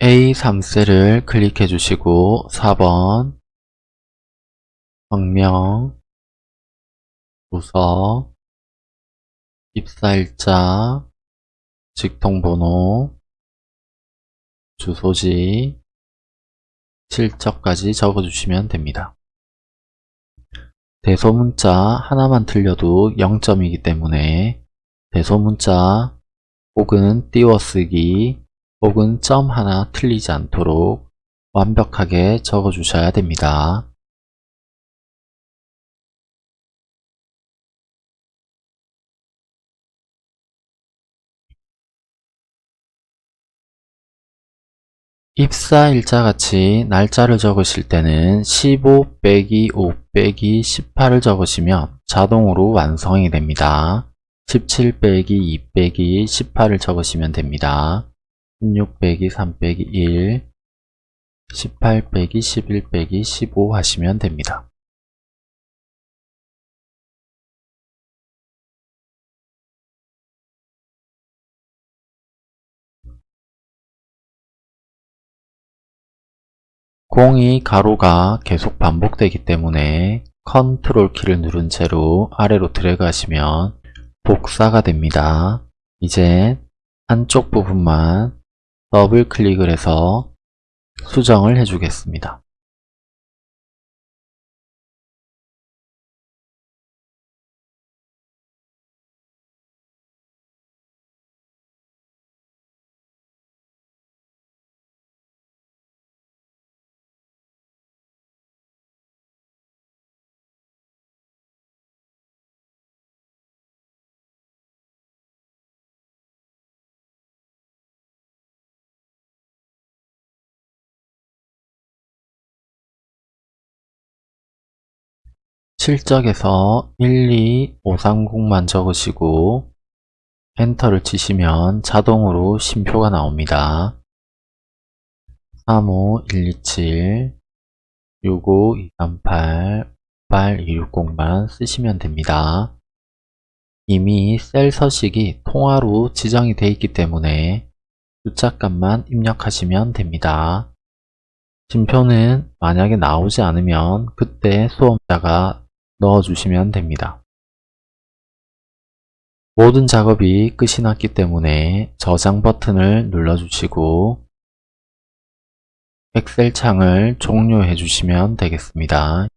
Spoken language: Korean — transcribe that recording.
A3셀을 클릭해 주시고 4번 성명, 주소, 입사일자, 직통번호, 주소지, 실적까지 적어주시면 됩니다. 대소문자 하나만 틀려도 0점이기 때문에 대소문자 혹은 띄워쓰기 혹은 점 하나 틀리지 않도록 완벽하게 적어 주셔야 됩니다. 입사일자 같이 날짜를 적으실 때는 15 빼기 5 빼기 18을 적으시면 자동으로 완성이 됩니다. 17 빼기 2 빼기 18을 적으시면 됩니다. 16 빼기 3 빼기 1 18 빼기 11 빼기 15 하시면 됩니다. 공이 가로가 계속 반복되기 때문에 컨트롤 키를 누른 채로 아래로 드래그 하시면 복사가 됩니다. 이제 한쪽 부분만 더블 클릭을 해서 수정을 해주겠습니다. 실적에서 1, 2, 5, 3, 0만 적으시고 엔터를 치시면 자동으로 심표가 나옵니다. 35, 127, 65, 238, 8, 260만 쓰시면 됩니다. 이미 셀 서식이 통화로 지정이 되어 있기 때문에 숫자값만 입력하시면 됩니다. 심표는 만약에 나오지 않으면 그때 수험자가 넣어주시면 됩니다. 모든 작업이 끝이 났기 때문에 저장 버튼을 눌러주시고 엑셀 창을 종료해 주시면 되겠습니다.